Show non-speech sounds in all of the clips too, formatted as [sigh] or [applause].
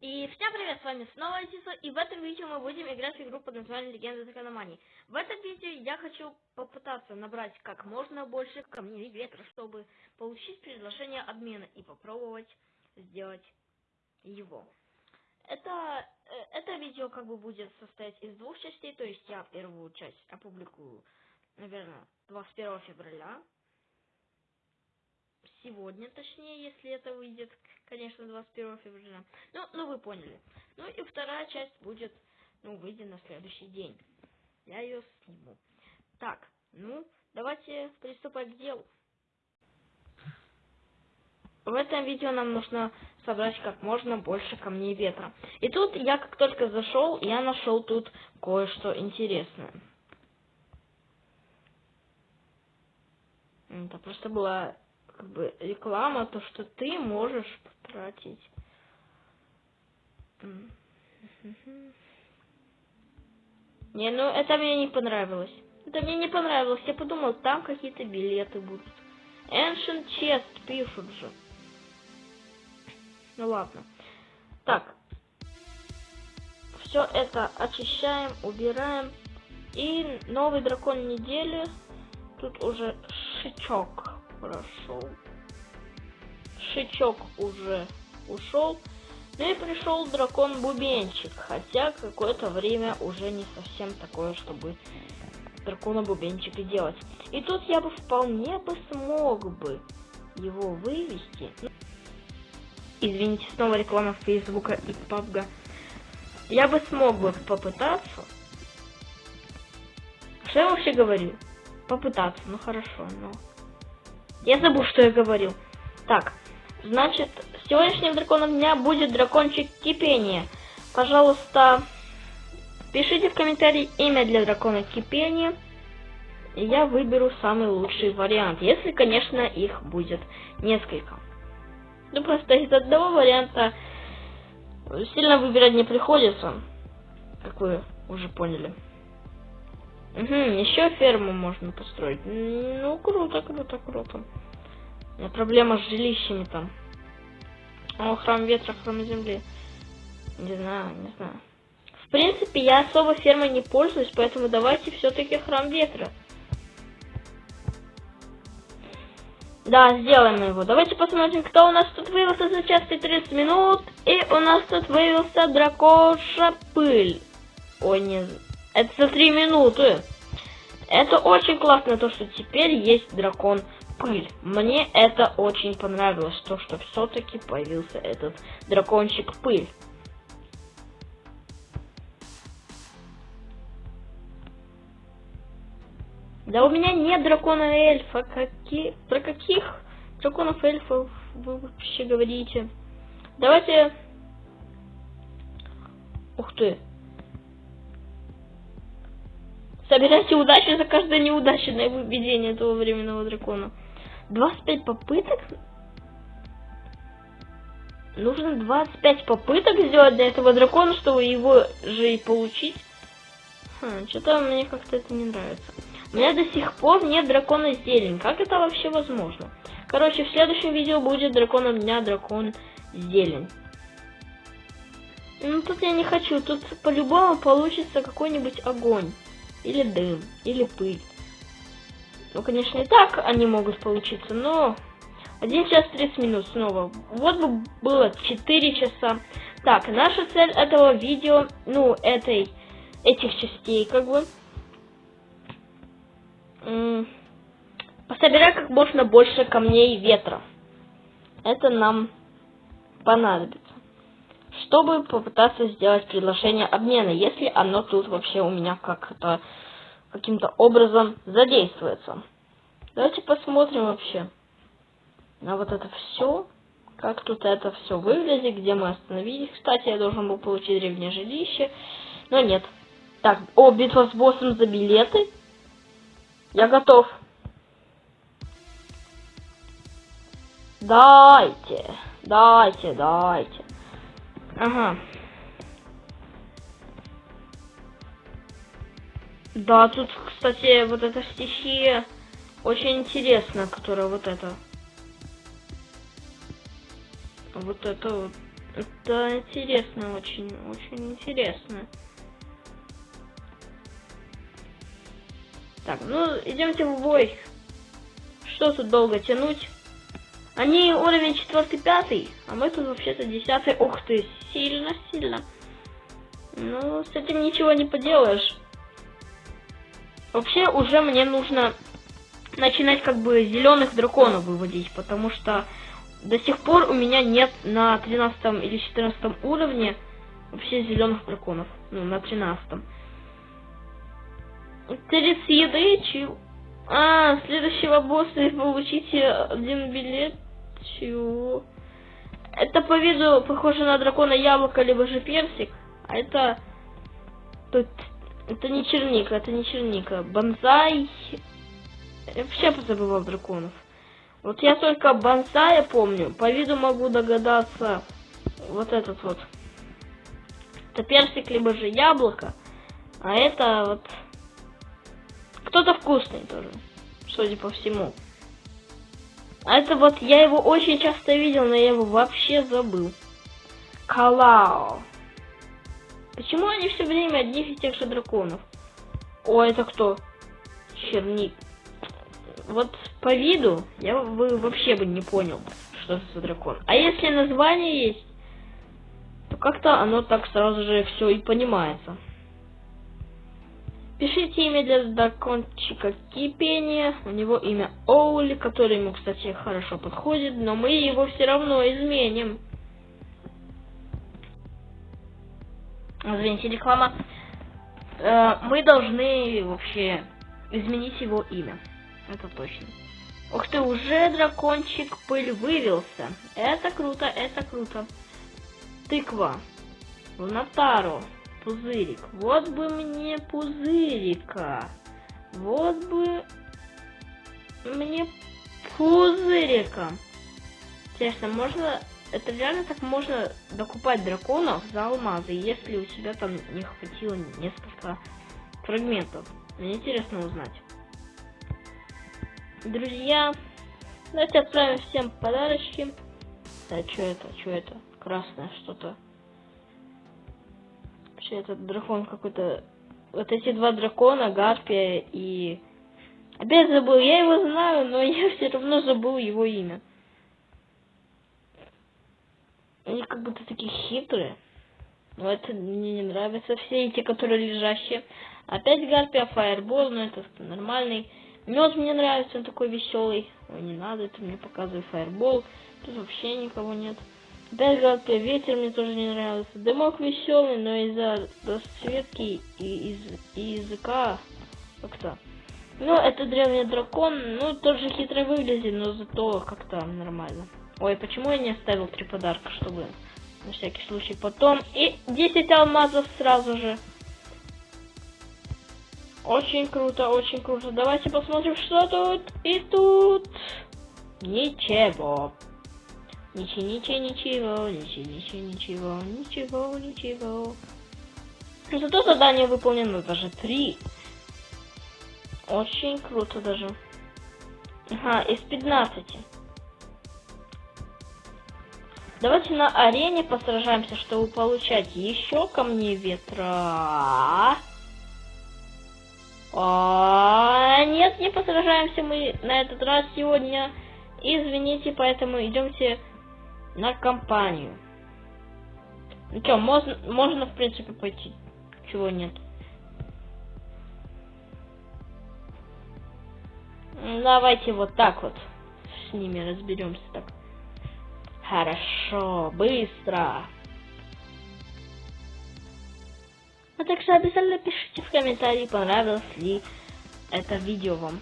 И всем привет, с вами снова Альтиса, и в этом видео мы будем играть в игру под названием Легенда Закономании. В этом видео я хочу попытаться набрать как можно больше камней ветра, чтобы получить предложение обмена и попробовать сделать его. Это, э, это видео как бы будет состоять из двух частей, то есть я первую часть опубликую, наверное, 21 февраля, сегодня, точнее, если это выйдет, конечно, 21 февраля. Ну, ну вы поняли. Ну и вторая часть будет, ну, выйдет на следующий день. Я ее сниму. Так, ну, давайте приступать к делу. В этом видео нам нужно собрать как можно больше камней ветра. И тут я как только зашел, я нашел тут кое-что интересное. Это просто была как бы реклама, то, что ты можешь потратить. Не, ну это мне не понравилось. Это мне не понравилось. Я подумал, там какие-то билеты будут. Ancient Chest пишут же. Ну ладно. Так. Все это очищаем, убираем. И новый дракон недели. Тут уже шичок прошел. Шичок уже ушел. Ну и пришел дракон Бубенчик, хотя какое-то время уже не совсем такое, чтобы дракона Бубенчика делать. И тут я бы вполне бы смог бы его вывести. Извините, снова реклама Фейсбука и Пабга. Я бы смог бы попытаться. Что я вообще говорю? Попытаться, ну хорошо, но... Я забыл, что я говорил. Так, значит, сегодняшним драконом дня будет дракончик кипения. Пожалуйста, пишите в комментарии имя для дракона кипения. И я выберу самый лучший вариант. Если, конечно, их будет несколько. Ну, просто из одного варианта сильно выбирать не приходится. Как вы уже поняли. Угу, еще ферму можно построить. Ну, круто, круто, круто. У меня проблема с жилищами там. О, храм ветра, храм земли. Не знаю, не знаю. В принципе, я особо фермой не пользуюсь, поэтому давайте все-таки храм ветра. Да, сделаем его. Давайте посмотрим, кто у нас тут вывелся за час и 30 минут. И у нас тут вывелся дракоша пыль. Ой, не это за три минуты. Это очень классно, то, что теперь есть дракон пыль. Мне это очень понравилось, то, что все-таки появился этот дракончик пыль. Да у меня нет дракона эльфа. Какие... Про каких драконов эльфов вы вообще говорите? Давайте... Ух ты. Собирайте удачу за каждое неудачное выведение этого временного дракона. 25 попыток? Нужно 25 попыток сделать для этого дракона, чтобы его же и получить. Хм, что-то мне как-то это не нравится. У меня до сих пор нет дракона зелень. Как это вообще возможно? Короче, в следующем видео будет драконом дня дракон зелень. Ну тут я не хочу, тут по-любому получится какой-нибудь огонь. Или дым, или пыль. Ну, конечно, и так они могут получиться, но... 1 час 30 минут снова. Вот бы было 4 часа. Так, наша цель этого видео, ну, этой, этих частей, как бы... Пособирать как можно больше камней ветра. Это нам понадобится чтобы попытаться сделать предложение обмена, если оно тут вообще у меня как-то каким-то образом задействуется. Давайте посмотрим вообще на вот это все, как тут это все выглядит, где мы остановились. Кстати, я должен был получить древнее жилище, но нет. Так, о, битва с боссом за билеты. Я готов. Дайте, дайте, дайте. Ага. Да, тут, кстати, вот эта стихия очень интересная, которая вот это. Вот это вот. Это интересно, очень, очень интересно. Так, ну, идемте в бой. Что тут долго тянуть? Они уровень 4-5, а мы тут вообще-то 10 Ух ты, сильно-сильно. Ну, с этим ничего не поделаешь. Вообще, уже мне нужно начинать как бы зеленых драконов выводить, потому что до сих пор у меня нет на 13 или 14 уровне вообще зеленых драконов. Ну, на 13. 30 еды, чил. А, следующего босса получите один билет. Чего? Это по виду похоже на дракона яблоко, либо же персик. А это... Тут... Это не черника, это не черника. Бонзай... Я вообще позабывал драконов. Вот я только бонсая помню. По виду могу догадаться. Вот этот вот. Это персик, либо же яблоко. А это вот... Кто-то вкусный тоже. Судя по всему. Это вот, я его очень часто видел, но я его вообще забыл. Калао. Почему они все время одних и тех же драконов? О, это кто? Черник. Вот по виду я бы вообще бы не понял, что это за дракон. А если название есть, то как-то оно так сразу же все и понимается. Пишите имя для дракончика кипения. У него имя Оули, которое ему, кстати, хорошо подходит, но мы его все равно изменим. Извините, реклама. Э, мы должны вообще изменить его имя. Это точно. Ух ты, уже дракончик пыль вывелся. Это круто, это круто. Тыква. Лунатару пузырик. Вот бы мне пузырика. Вот бы мне пузырика. Интересно, можно... Это реально так можно докупать драконов за алмазы, если у тебя там не хватило несколько фрагментов. Мне интересно узнать. Друзья, давайте отправим всем подарочки. Да, что это, что это? Красное что-то. Вообще этот дракон какой-то... Вот эти два дракона, Гарпия и... Опять забыл, я его знаю, но [laughs] я все равно забыл его имя. Они как будто такие хитрые. Но это мне не нравится. Все эти, которые лежащие. Опять Гарпия, Фаербол, но это нормальный. Мед мне нравится, он такой веселый. Ой, не надо, это мне показывает Фаербол. Тут вообще никого нет. Даже ветер мне тоже не нравился. Дымок веселый, но из-за расцветки и из и языка как-то. Ну, это древний дракон, ну, тоже хитро выглядит, но зато как-то нормально. Ой, почему я не оставил три подарка, чтобы на всякий случай потом. И 10 алмазов сразу же. Очень круто, очень круто. Давайте посмотрим, что тут. И тут... Ничего. Ничего, ничего, ничего, ничего, ничего, ничего, ничего, ничего. Зато задание выполнено даже три. Очень круто даже. Ага, из 15. Давайте на арене посражаемся, чтобы получать еще камни ветра. А, нет, не посражаемся мы на этот раз сегодня. Извините, поэтому идемте на компанию. Ну что, можно, можно в принципе пойти. Чего нет. Давайте вот так вот с ними разберемся так. Хорошо, быстро. А также обязательно пишите в комментарии, понравилось ли это видео вам.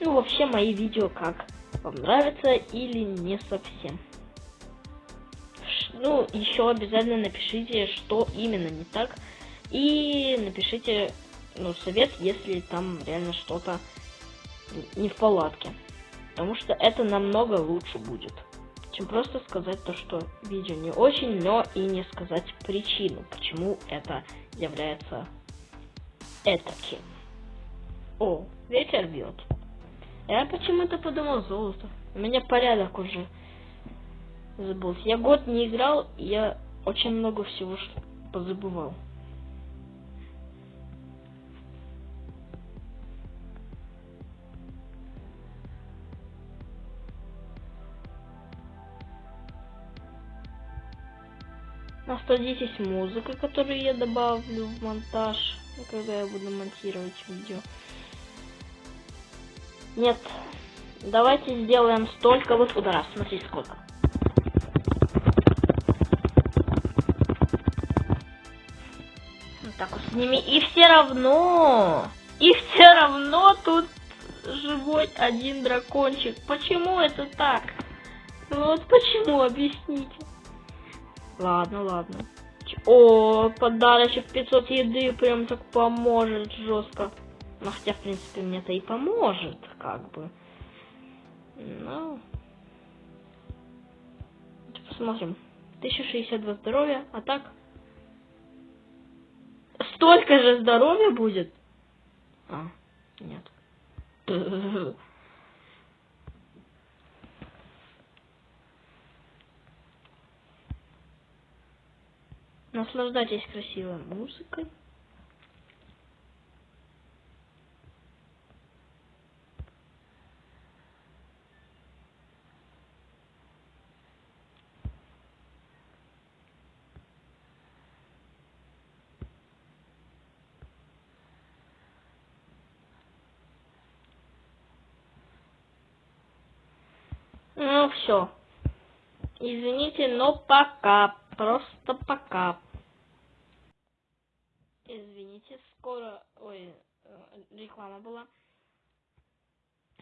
Ну, вообще мои видео как. Вам нравится или не совсем ну, еще обязательно напишите, что именно не так. И напишите, ну, совет, если там реально что-то не в палатке. Потому что это намного лучше будет, чем просто сказать то, что видео не очень, но и не сказать причину, почему это является этаким. О, ветер бьет. Я почему-то подумал золото. У меня порядок уже забылся. Я год не играл, я очень много всего позабывал. На 110 музыка, которую я добавлю в монтаж, когда я буду монтировать видео. Нет, давайте сделаем столько вот удара. Смотрите сколько. Ними. И все равно, и все равно тут живой один дракончик. Почему это так? Вот почему, объясните. Ладно, ладно. О, подарочек 500 еды прям так поможет жестко. Ну, хотя, в принципе, мне-то и поможет, как бы. Ну. Посмотрим. 1062 здоровья, а так... Столько же здоровья будет? А, нет. Наслаждайтесь красивой музыкой. Ну все. Извините, но пока. Просто пока. Извините, скоро... Ой, э, реклама была.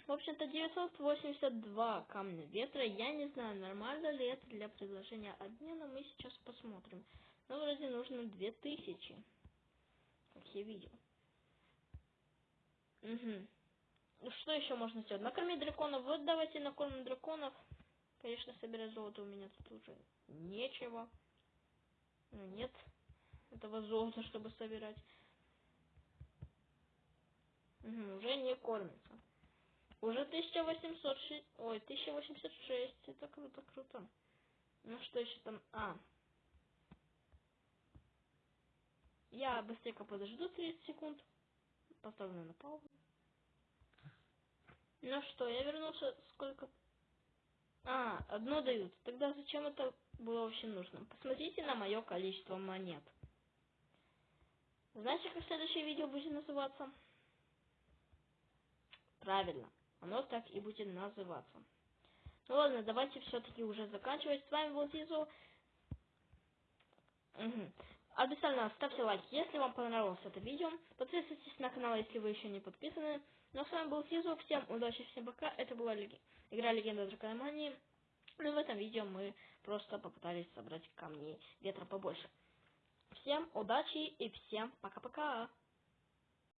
В общем-то, 982 камня ветра. Я не знаю, нормально ли это для предложения обмена. Мы сейчас посмотрим. Ну, вроде нужно 2000. Как я видел. Угу. Что еще можно сделать? Накормить драконов. Вот давайте накормим драконов. Конечно, собирать золото у меня тут уже нечего. Ну, нет этого золота, чтобы собирать. Угу, уже не кормится. Уже 1806... Ой, 1086. Это круто, круто. Ну что еще там? А. Я быстренько подожду 30 секунд. Поставлю на паузу. Ну что, я вернулся сколько а, одно дают. Тогда зачем это было вообще нужно? Посмотрите на мое количество монет. Знаете, как следующее видео будет называться? Правильно, оно так и будет называться. Ну ладно, давайте все-таки уже заканчивать. С вами был Зизу. Угу. Обязательно ставьте лайк, если вам понравилось это видео. Подписывайтесь на канал, если вы еще не подписаны. Ну а с вами был Сизу. Всем удачи, всем пока. Это была игра Легенда Дракономании. Ну и в этом видео мы просто попытались собрать камни ветра побольше. Всем удачи и всем пока-пока.